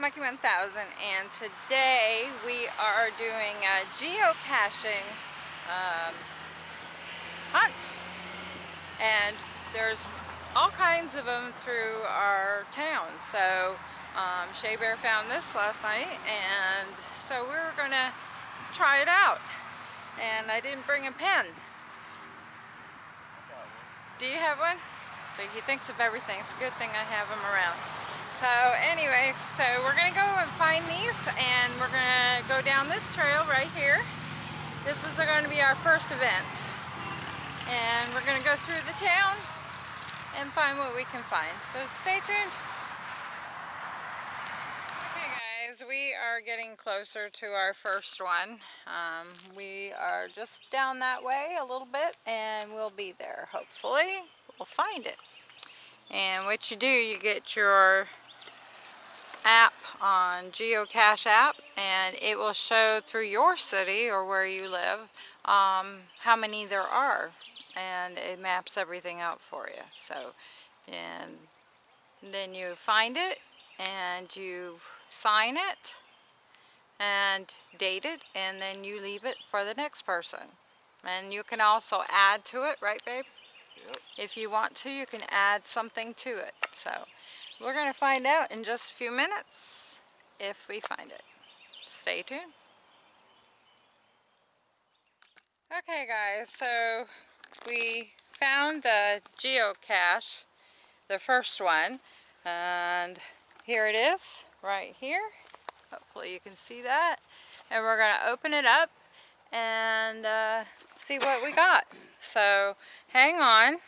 Monkey 1000 and today we are doing a geocaching um, hunt. And there's all kinds of them through our town. So um, Shea Bear found this last night and so we are gonna try it out. And I didn't bring a pen. Do you have one? So he thinks of everything. It's a good thing I have him around so anyway, so we're to go and find these and we're to go down this trail right here. This is going to be our first event. And we're to go through the town and find what we can find. So stay tuned. Okay guys, we are getting closer to our first one. Um, we are just down that way a little bit and we'll be there hopefully. We'll find it. And what you do, you get your app on geocache app and it will show through your city or where you live um, how many there are and it maps everything out for you. So and then you find it and you sign it and date it and then you leave it for the next person. And you can also add to it right babe? Yep. if you want to you can add something to it so we're going to find out in just a few minutes if we find it. Stay tuned. Okay guys, so we found the geocache, the first one, and here it is, right here. Hopefully you can see that. And we're going to open it up and uh, see what we got. So hang on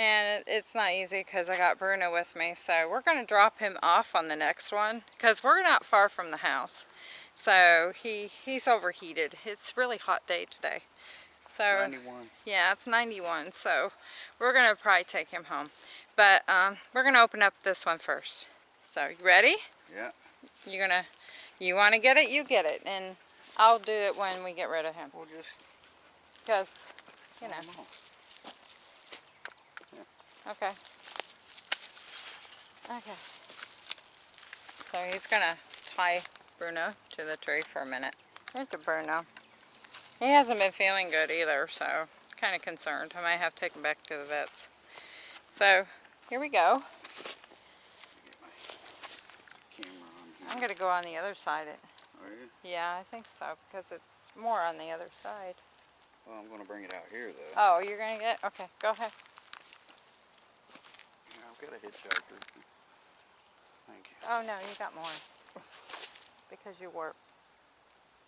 and it's not easy because I got Bruno with me so we're going to drop him off on the next one because we're not far from the house. So he he's overheated. It's really hot day today. So 91 yeah it's 91 so we're going to probably take him home. But um, we're going to open up this one first. So you ready? Yeah. You're gonna you want to get it you get it. And I'll do it when we get rid of him. We'll just because you know Okay. Okay. So he's gonna tie Bruno to the tree for a minute. Here's the Bruno. He hasn't been feeling good either, so kind of concerned. I might have to take him back to the vets. So here we go. I'm gonna go on the other side. It. Yeah, I think so because it's more on the other side. Well, I'm gonna bring it out here though. Oh, you're gonna get? Okay, go ahead got a hitchhiker. Thank you. Oh no, you got more. because you were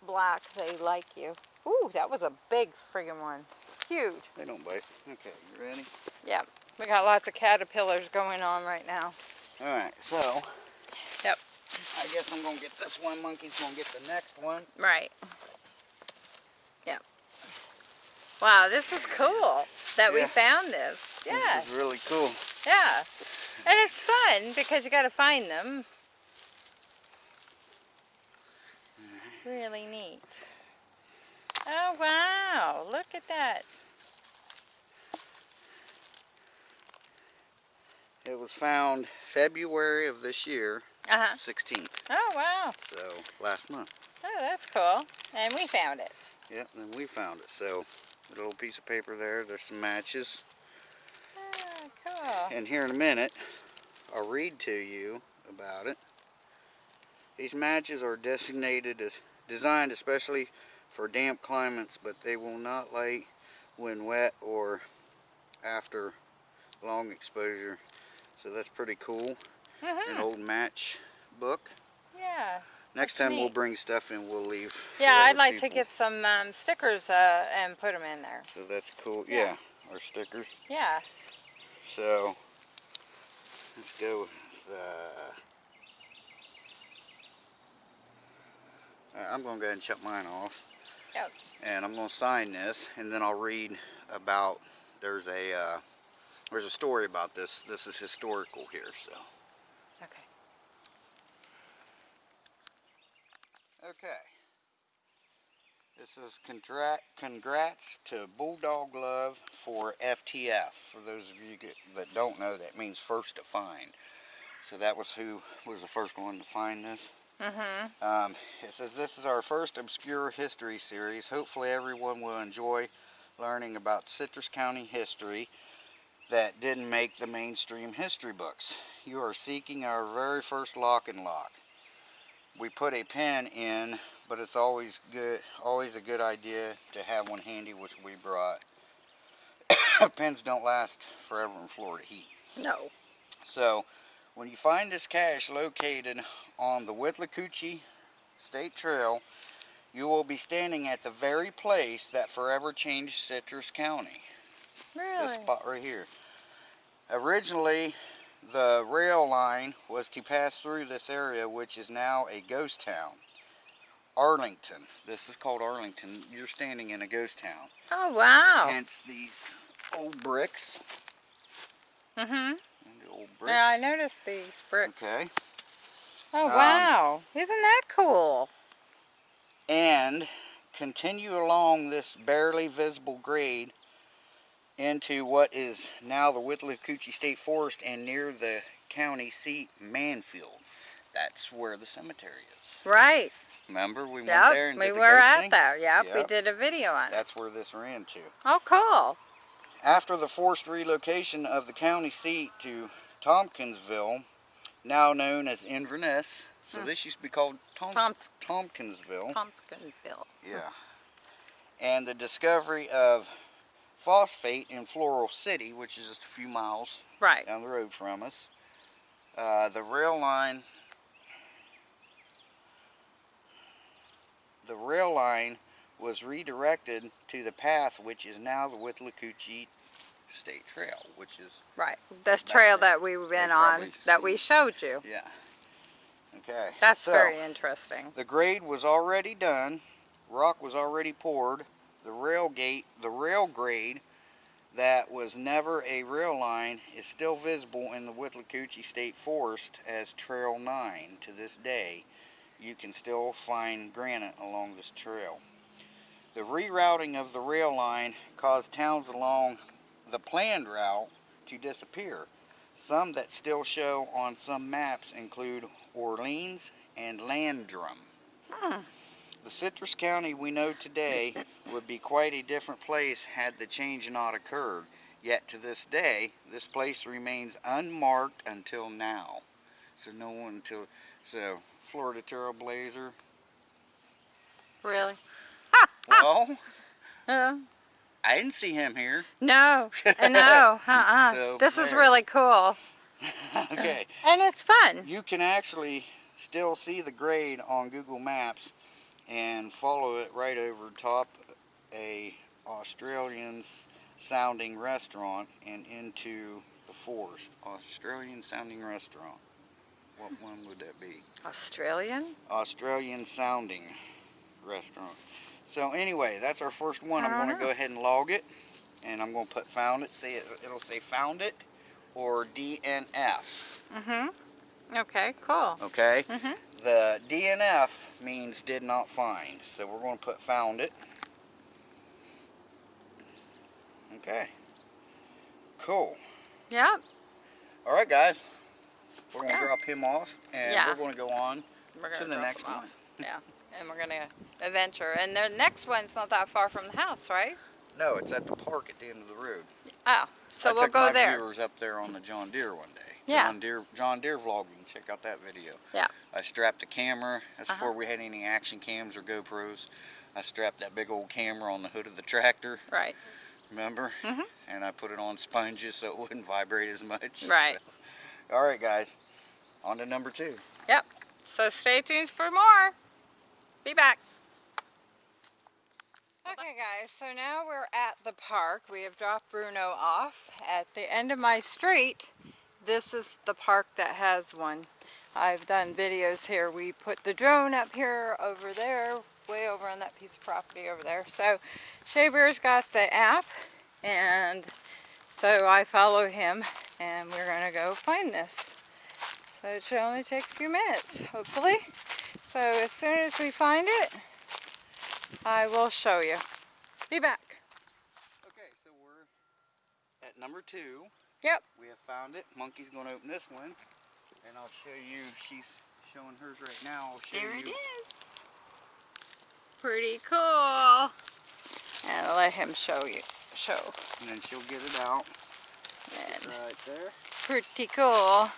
black, they like you. Ooh, that was a big friggin' one. Huge. They don't bite. Okay, you ready? Yeah. We got lots of caterpillars going on right now. Alright, so. Yep. I guess I'm going to get this one. Monkey's going to get the next one. Right. Yep. Wow, this is cool that yeah. we found this. Yeah. This is really cool. Yeah. And it's fun because you got to find them. Really neat. Oh, wow. Look at that. It was found February of this year, uh -huh. 16th. Oh, wow. So, last month. Oh, that's cool. And we found it. Yep, and we found it. So, a little piece of paper there. There's some matches. And here in a minute, I'll read to you about it. These matches are designated as designed especially for damp climates, but they will not light when wet or after long exposure. So that's pretty cool. Mm -hmm. An old match book. Yeah. Next time neat. we'll bring stuff in, we'll leave. Yeah, I'd like people. to get some um, stickers uh, and put them in there. So that's cool. Yeah, yeah our stickers. Yeah. So, let's go with, uh, I'm going to go ahead and shut mine off. Yep. And I'm going to sign this, and then I'll read about, there's a, uh, there's a story about this. This is historical here, so. Okay. Okay. This is congrats to Bulldog Love for FTF. For those of you that don't know, that means first to find. So that was who was the first one to find this. Mm-hmm. Um, it says this is our first obscure history series. Hopefully everyone will enjoy learning about Citrus County history that didn't make the mainstream history books. You are seeking our very first lock and lock. We put a pen in, but it's always good, always a good idea to have one handy, which we brought. Pens don't last forever in Florida heat. No. So, when you find this cache located on the Withlacoochee State Trail, you will be standing at the very place that forever changed Citrus County. Really? This spot right here. Originally, the rail line was to pass through this area, which is now a ghost town. Arlington. This is called Arlington. You're standing in a ghost town. Oh, wow. Hence these old bricks. Mm-hmm. The old bricks. Yeah, I noticed these bricks. Okay. Oh, Um, wow. Isn't that cool? and continue along this barely visible grade into what is now the Withlacoochee State Forest and near the county seat, Mannfield. That's where the cemetery is. Right. Remember, we went there and We did the were at thing? there. Yep. We did a video on it. That's where this ran to. Oh, cool. After the forced relocation of the county seat to Tompkinsville, now known as Inverness, so Hmm. this used to be called Tom- Tompkinsville. Pumpkinville. Yeah. And the discovery of phosphate in Floral City, which is just a few miles Right. down the road from us. Uh, the rail line, the rail line was redirected to the path which is now the Withlacoochee State Trail, which is, Right. This trail there. that we've been on, that we showed you. yeah. Okay. That's so, very interesting. The grade was already done. Rock was already poured. The rail gate, the rail grade that was never a rail line is still visible in the Withlacoochee State Forest as Trail 9 to this day. You can still find granite along this trail. The rerouting of the rail line caused towns along the planned route to disappear. Some that still show on some maps include Orleans and Landrum. Hmm. The Citrus County we know today would be quite a different place had the change not occurred. Yet to this day, this place remains unmarked until now. So no one until so Florida Trailblazer. Really? Well, Uh, I didn't see him here. no. Uh, no. Uh-uh. So, this is really cool. okay. And it's fun. You can actually still see the grade on Google Maps and follow it right over top a Australian sounding restaurant and into the forest. Australian sounding restaurant. What one would that be? Australian? Australian sounding restaurant. So anyway, that's our first one. I'm going to go ahead and log it and I'm going to put found it. Say it, it'll say found it or DNF. Mm-hmm. Okay, cool. Okay? Mm-hmm. The DNF means did not find. So we're going to put found it. Okay. Cool. Yep. All right, guys. We're going to Yeah. drop him off and Yeah. we're going to go on We're to the next one. Yeah. And we're gonna adventure. And the next one's not that far from the house, right? No, it's at the park at the end of the road. Oh, so I we'll took go my there. viewers up there on the John Deere one day. Yeah. John Deere, John Deere vlogging. Check out that video. Yeah. I strapped the camera. That's Uh-huh. before we had any action cams or GoPros. I strapped that big old camera on the hood of the tractor. Right. Remember? Mm -hmm. And I put it on sponges so it wouldn't vibrate as much. Right. So, all right, guys. On to number two. Yep, So stay tuned for more. Be back. Okay guys, so now we're at the park. We have dropped Bruno off. At the end of my street, this is the park that has one. I've done videos here. We put the drone up here, over there, way over on that piece of property over there. So Shea Bear's got the app and so I follow him and we're gonna go find this. So it should only take a few minutes, hopefully. So as soon as we find it, I will show you. Be back. Okay, so we're at number two. Yep. We have found it. Monkey's going to open this one. And I'll show you, she's showing hers right now. There you. it is. Pretty cool. And I'll let him show you. Show. And then she'll get it out. And Right there. pretty cool.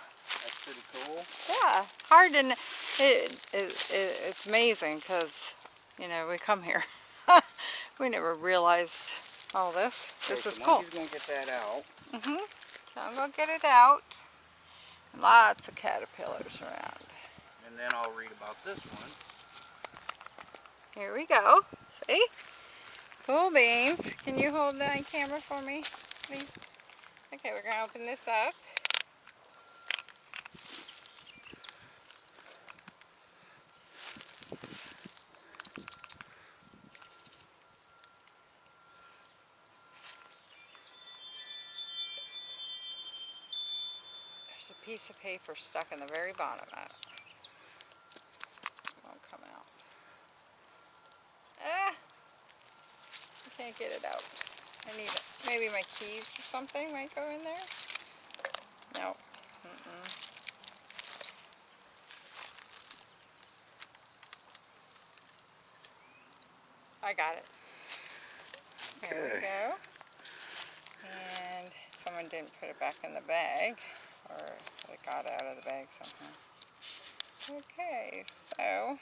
That's pretty cool. Yeah, hard kn- It, it, it, it's amazing because, you know, we come here. we never realized all this. This Okay, is so cool. Monkey's gonna get that out. Mm-hmm. So I'm gonna get it out. Lots of caterpillars around. And then I'll read about this one. Here we go. See? Cool beans. Can you hold that camera for me, please? Okay, we're gonna open this up. There's a piece of paper stuck in the very bottom of it. Won't come out. Ah! I can't get it out. I need it. Maybe my keys or something might go in there. No. Mm-mm. I got it. There we go. And someone didn't put it back in the bag, or it got out of the bag somehow. Okay, so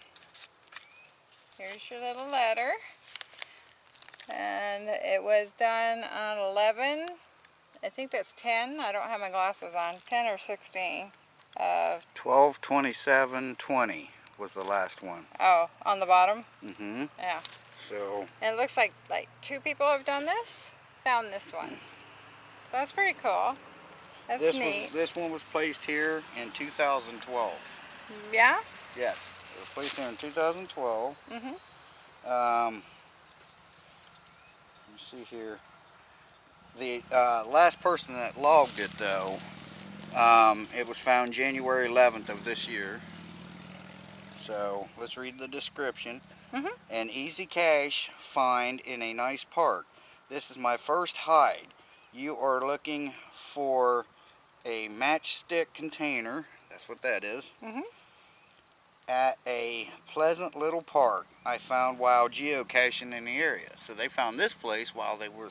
here's your little letter. And it was done on 11, I think that's 10, I don't have my glasses on, 10 or 16 of, 12, 27, 20 was the last one. oh, on the bottom, Mm-hmm. yeah. So, And it looks like, like two people have done this, found this one. So that's pretty cool. That's this neat. was this one was placed here in 2012. Yeah? Yes, it was placed here in 2012. Mm-hmm. Um, me see here. The uh, last person that logged it, though, um, it was found January 11th of this year. So let's read the description. Mhm. An easy cache find in a nice park. This is my first hide. You are looking for a matchstick container. That's what that is Mhm. At a pleasant little park I found while geocaching in the area. So they found this place while they were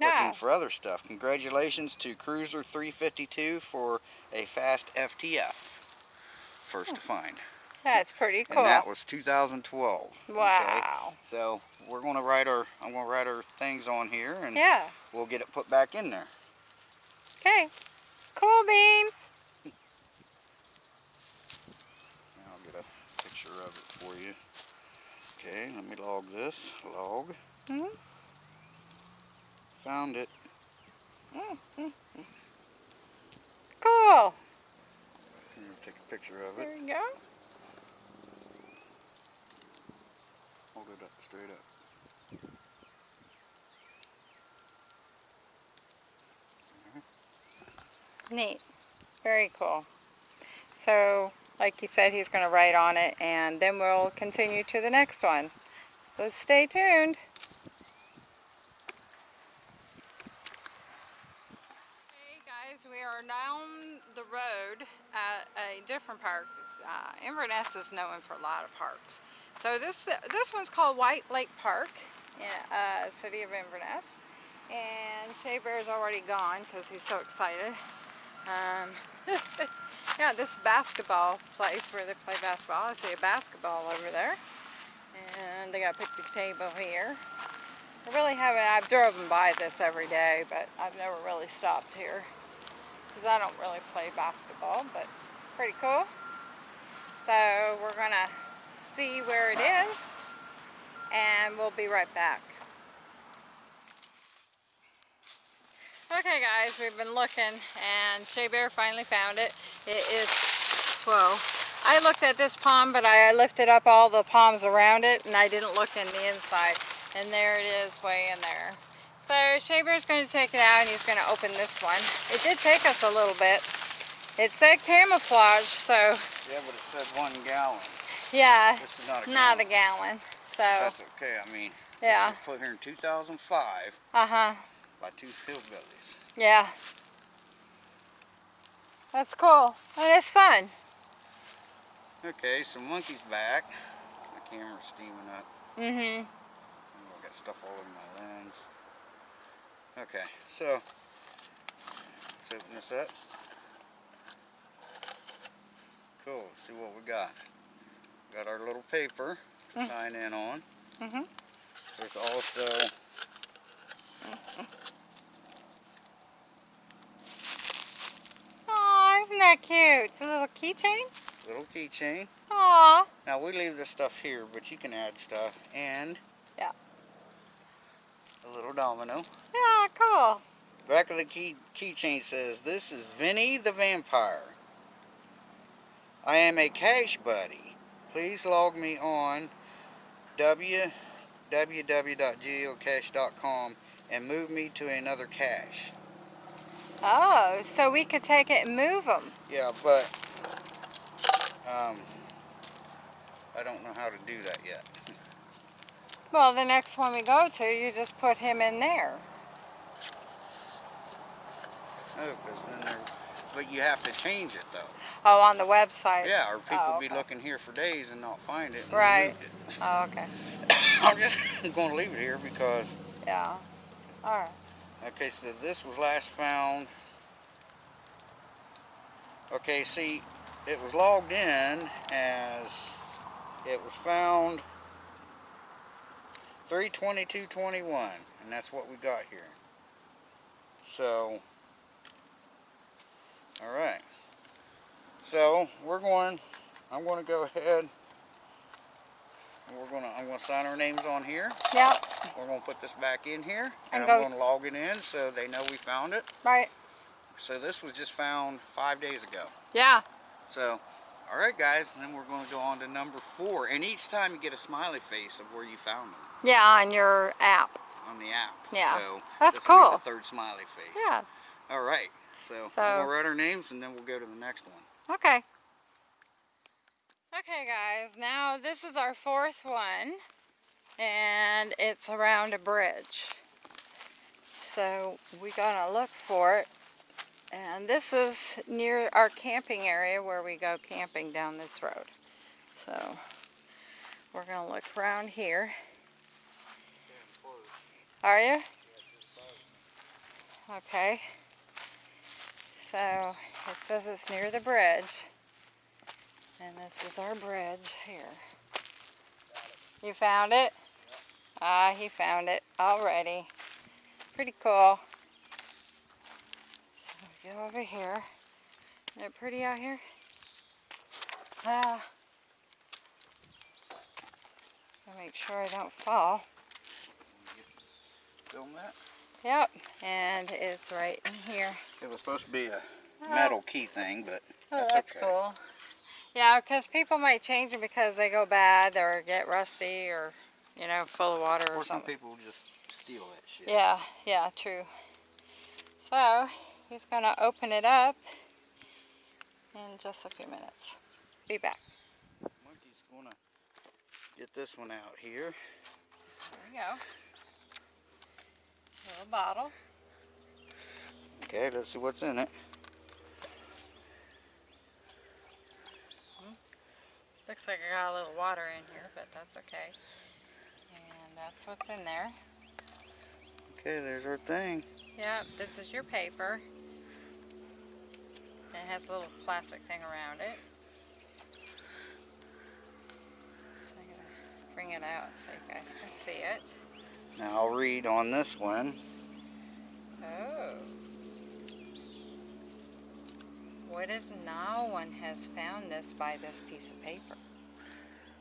looking for other stuff. Congratulations to Cruiser 352 for a fast FTF. First to hmm. find. That's pretty cool. And that was 2012. okay? wow. So we're gonna write our I'm gonna write our things on here and Yeah. we'll get it put back in there. Okay. Cool beans. I'll get a picture of it for you. Okay, let me log this. Log. Mhm. Found it. Cool. Here, take a picture of it. There you go. Hold it up straight up. Neat. Very cool. So, like he said, he's going to write on it, and then we'll continue to the next one. So stay tuned. Hey guys, we are down the road at a different park. Uh, Inverness is known for a lot of parks. So this this one's called White Lake Park in uh, city of Inverness. And Shea Bear's already gone because he's so excited. Um, yeah, this basketball place where they play basketball. I see a basketball over there. And they got a picnic table here. I really haven't, I've driven by this every day, but I've never really stopped here. Because I don't really play basketball, but pretty cool. So we're gonna see where it is, and we'll be right back. Okay guys, we've been looking and Shea Bear finally found it. It is, whoa. I looked at this palm, but I lifted up all the palms around it and I didn't look in the inside. And there it is way in there. So Shea Bear's going to take it out and he's going to open this one. It did take us a little bit. It said camouflage, so Yeah, but it said one gallon. yeah, This is not a not gallon. a gallon. So, That's okay. I mean, yeah, put here in 2005 uh-huh, by two hillbillies. yeah. That's cool. And it's fun. Okay, so monkey's back. My camera's steaming up. Mm-hmm. Oh, I got stuff all over my lens. Okay, so let's open this up. Cool, let's see what we got. Got our little paper to Mm. sign in on. Mm-hmm. There's also isn't that cute? It's a little keychain? a little keychain. Aw. Now we leave this stuff here, but you can add stuff and Yeah. a little domino. Yeah, cool. Back of the key keychain says, "This is Vinny the Vampire. I am a cache buddy. Please log me on www.geocache.com and move me to another cache." Oh, so we could take it and move them. Yeah, but um, I don't know how to do that yet. Well, the next one we go to, you just put him in there. Oh, there's, but you have to change it though. Oh, on the website. Yeah, or people Oh, be looking here for days and not find it. Right. it. Oh, okay. I'm just going to leave it here because Yeah. All right. Okay, so this was last found. Okay, see, it was logged in as it was found 32221, and that's what we got here. So, all right. So we're going. I'm going to go ahead. We're going to. I'm to sign our names on here. Yep. We're going to put this back in here And and, go- I'm to log it in so they know we found it. Right. So this was just found five days ago. Yeah. So, all right guys, and then we're going to go on to number four. And each time you get a smiley face of where you found them Yeah, on your app. on the app. Yeah. So That's this will be cool. the third smiley face. Yeah. All right. So, So- we'll write our names and then we'll go to the next one. Okay. Okay guys, now this is our fourth one and it's around a bridge. So we're gonna look for it and this is near our camping area where we go camping down this road. So we're gonna look around here. Are you? Okay. So it says it's near the bridge. And this is our bridge here. You found it? Ah, he found it already. Pretty cool. So we go over here. Isn't it pretty out here? Ah. Gotta make sure I don't fall. Film that. Yep, and it's right in here. It was supposed to be a Oh. metal key thing, but Oh, that's, that's okay. cool. Yeah, because people might change them because they go bad or get rusty or, you know, full of water or something. Or some something. people just steal that shit. Yeah, yeah, true. So, he's going to open it up in just a few minutes. Be back. Monkey's gonna get this one out here. There we go. Little bottle. Okay, let's see what's in it. Looks like I got a little water in here, but that's okay. And that's what's in there. Okay, there's our thing. Yep, this is your paper. It has a little plastic thing around it. So I'm gonna bring it out so you guys can see it. Now I'll read on this one. Oh. What is no one has found this by this piece of paper?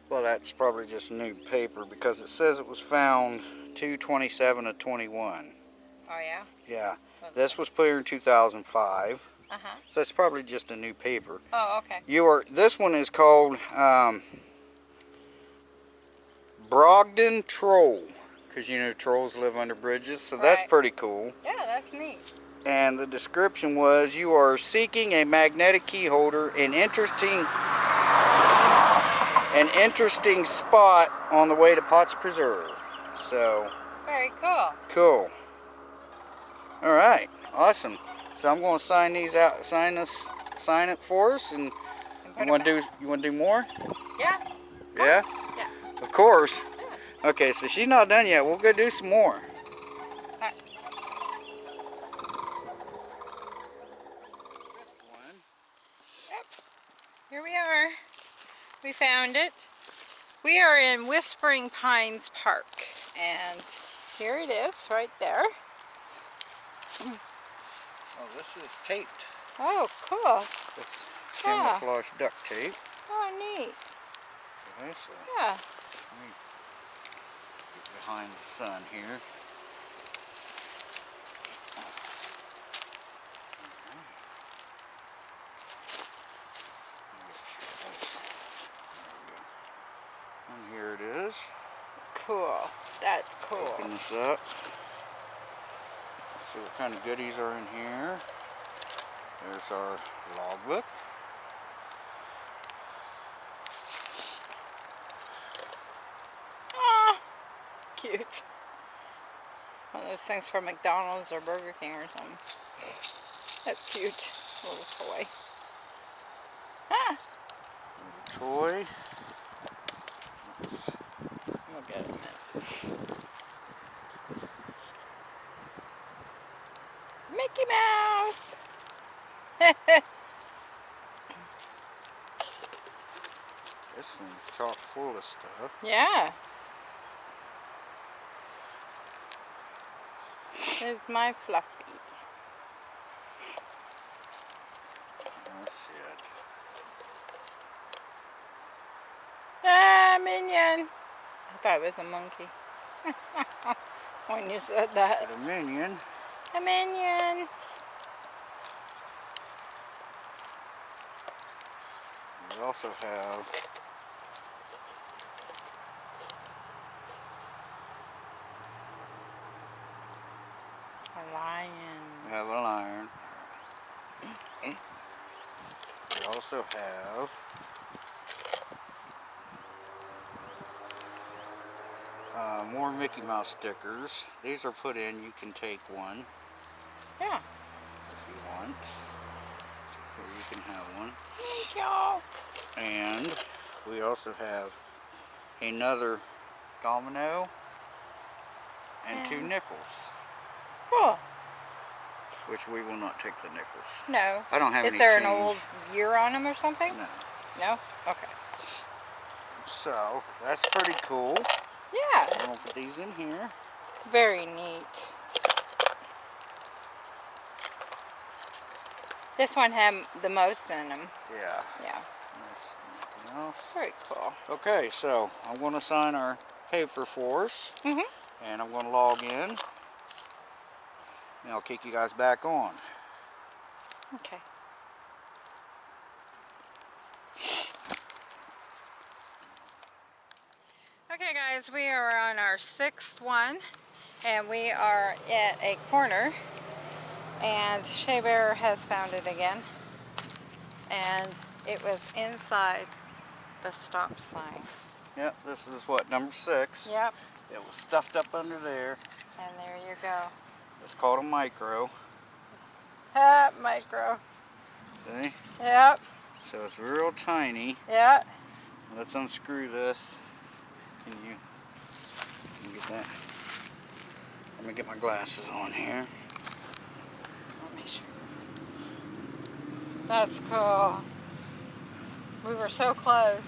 Well, that's probably just new paper because it says it was found 227 of 21. Oh yeah? Yeah, Was this was put here in 2005, Uh-huh. so it's probably just a new paper. Oh, okay. You are. This one is called um, Brogden Troll, because you know trolls live under bridges, so that's pretty cool. Yeah, that's neat. And the description was you are seeking a magnetic key holder, an interesting an interesting spot on the way to Potts Preserve. So Very cool. cool. All right, awesome. So I'm going to sign these out, sign this sign it for us, and And you want to do you want to do more? Yeah. Yeah. Yeah. Of course. Okay, so she's not done yet. We'll go do some more. Alright. Here we are. We found it. We are in Whispering Pines Park, and here it is, right there. Oh, this is taped. Oh, cool. With Yeah. camouflage duct tape. Oh, neat. Okay, so Yeah. let me get behind the sun here. And here it is. Cool. That's cool. Open this up. See what kind of goodies are in here. There's our logbook. Ah, cute. One of those things from McDonald's or Burger King or something. That's cute. Little toy. Ah, Toy. we'll get it in there. Mickey Mouse! This one's stuff. yeah. There's my Fluffy. Oh shit. Ah, Minion! I thought it was a monkey. when you said that. A minion. A minion. We also have A lion. we have a lion. We also have uh, more Mickey Mouse stickers. These are put in. You can take one Yeah. if you want. So here you can have one. Thank y'all. And we also have another domino and two nickels, Cool. Which we will not take the nickels. No. I don't have Is any Is there an old year on them or something? No. No? Okay. So that's pretty cool. Yeah. I'm gonna put these in here. Very neat. This one had the most in them. Yeah. Yeah. There's nothing else. Very cool. Okay, so I'm gonna sign our paper for us, Mm -hmm. and I'm gonna log in, and I'll kick you guys back on. Okay. Okay guys, we are on our sixth one and we are at a corner and Shea Bear has found it again and it was inside the stop sign. Yep, this is what number six. Yep, It was stuffed up under there. and there you go. It's called a micro. Ah, micro. See? Yep, So it's real tiny. yep. Let's unscrew this. Can you, can you get that? Let me get my glasses on here. Let me show That's cool. We were so close.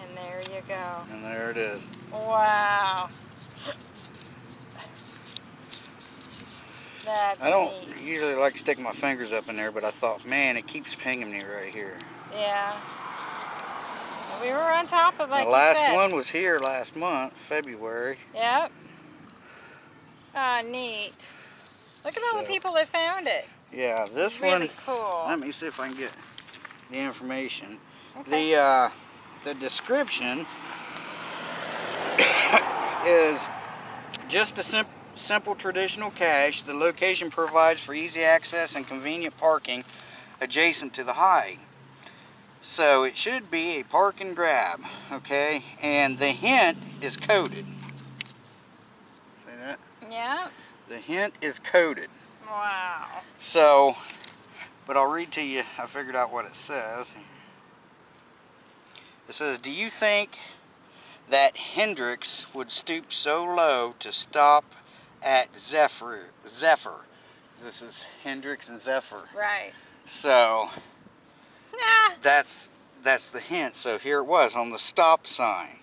And there you go. And there it is. Wow. I don't neat. usually like to stick my fingers up in there, but I thought, man, it keeps pinging me right here. Yeah. We were on top of like the last one was here last month, February. Yep. Ah, neat. Look at all the people that found it. Yeah, this really one, cool. let me see if I can get the information. Okay. The uh, the description is just a sim simple traditional cache. The location provides for easy access and convenient parking adjacent to the hide. So it should be a park and grab, okay? And the hint is coded. See that? Yeah. The hint is coded. Wow. So, But I'll read to you, I figured out what it says. It says, do you think that Hendrix would stoop so low to stop at Zephyr? Zephyr. This is Hendrix and Zephyr. Right. So Nah, that's that's the hint. So here it was on the stop sign.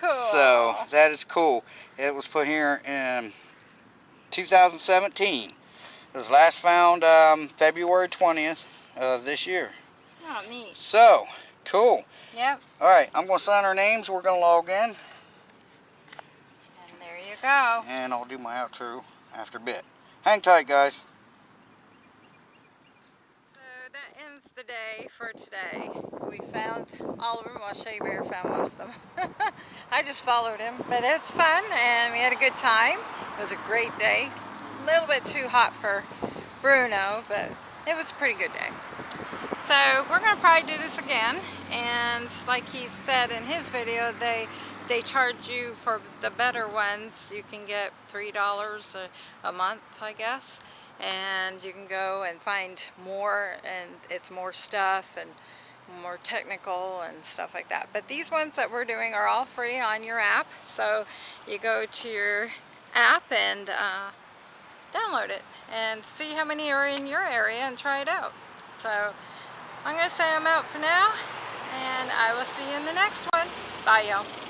cool. So that is cool. It was put here in 2017. It was last found um, February 20th of this year. Oh, neat. So cool. Yep. All right, I'm going to sign our names. We're going to log in, And there you go. and I'll do my outro after a bit. Hang tight, guys. So that ends the day for today. We found all of them. Well, Shea Bear found most of them. I just followed him, but it's fun and we had a good time. It was a great day. A little bit too hot for Bruno, but it was a pretty good day. So we're gonna probably do this again. And like he said in his video, they they charge you for the better ones. You can get three dollars a, a month, I guess. And you can go and find more and it's more stuff and more technical and stuff like that. But these ones that we're doing are all free on your app. So you go to your app and uh, download it and see how many are in your area and try it out. So I'm gonna say I'm out for now and I will see you in the next one. Bye y'all